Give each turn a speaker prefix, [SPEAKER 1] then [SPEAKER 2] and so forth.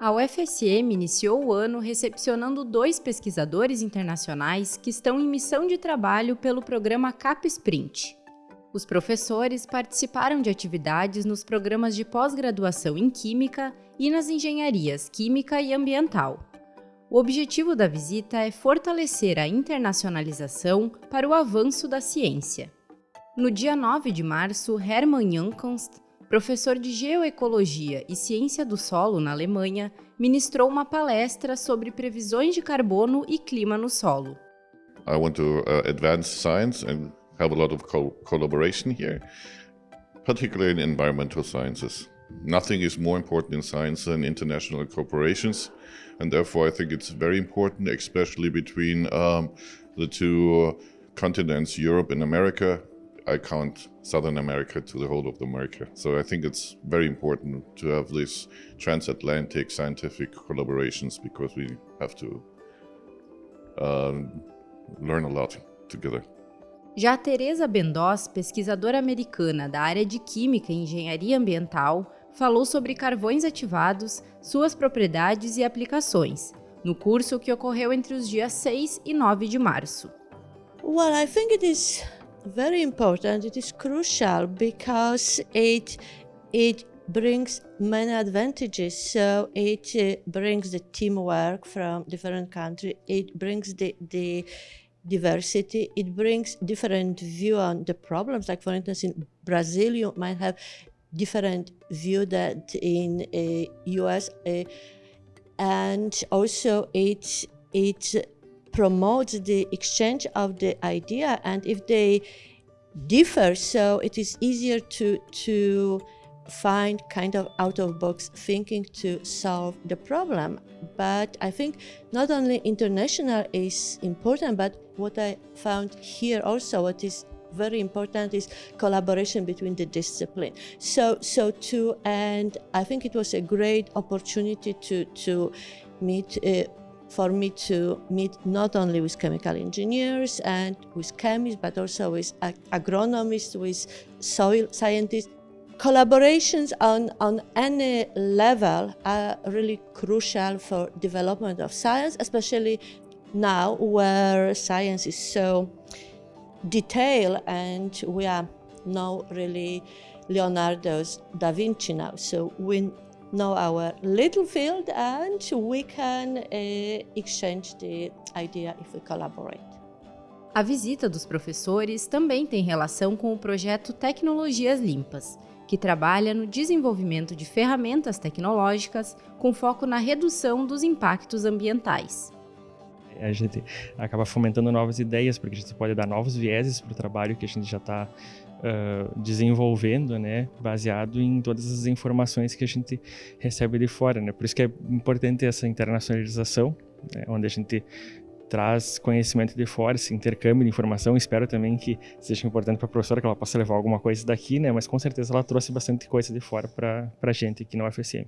[SPEAKER 1] A UFSM iniciou o ano recepcionando dois pesquisadores internacionais que estão em missão de trabalho pelo programa CAP Sprint. Os professores participaram de atividades nos programas de pós-graduação em Química e nas engenharias Química e Ambiental. O objetivo da visita é fortalecer a internacionalização para o avanço da ciência. No dia 9 de março, Hermann Jankonst professor de Geoecologia e Ciência do Solo na Alemanha, ministrou uma palestra sobre previsões de carbono e clima no solo.
[SPEAKER 2] I want to uh, advance science and have a lot of co collaboration here, particularly in environmental sciences. Nothing is more important in science than international cooperations, and therefore I think it's very important, especially between um, the two continents, Europe and America, I count Southern America to the whole of America. So I think it's very important to have these transatlantic scientific collaborations because we have to uh, learn a lot together.
[SPEAKER 1] Já Teresa Bendós, pesquisadora americana da área de Química e Engenharia Ambiental, falou sobre carvões ativados, suas propriedades e aplicações, no curso que ocorreu entre os dias 6 e 9 de março.
[SPEAKER 3] Well, I think it is very important. It is crucial because it it brings many advantages. So it uh, brings the teamwork from different countries. It brings the the diversity. It brings different view on the problems. Like for instance, in Brazil, you might have different view that in uh, US, uh, and also it it promotes the exchange of the idea and if they differ so it is easier to to find kind of out of box thinking to solve the problem. But i think not only international is important but what i found here also what is very important is collaboration between the discipline. So so to and i think it was a great opportunity to to meet uh, for me to meet not only with chemical engineers and with chemists, but also with ag agronomists, with soil scientists. Collaborations on, on any level are really crucial for development of science, especially now where science is so detailed and we are now really Leonardo's da Vinci now. So we know our little field and we can uh, exchange the idea if we collaborate.
[SPEAKER 1] A visita dos professores também tem relação com o projeto Tecnologias Limpas, que trabalha no desenvolvimento de ferramentas tecnológicas com foco na redução dos impactos ambientais.
[SPEAKER 4] A gente acaba fomentando novas ideias, porque a gente pode dar novos vieses para o trabalho que a gente já está uh, desenvolvendo, né, baseado em todas as informações que a gente recebe de fora, né. Por isso que é importante essa internacionalização, né, onde a gente traz conhecimento de fora, esse intercâmbio de informação. Espero também que seja importante para a professora, que ela possa levar alguma coisa daqui, né? Mas com certeza ela trouxe bastante coisa de fora para a gente aqui no UFSM.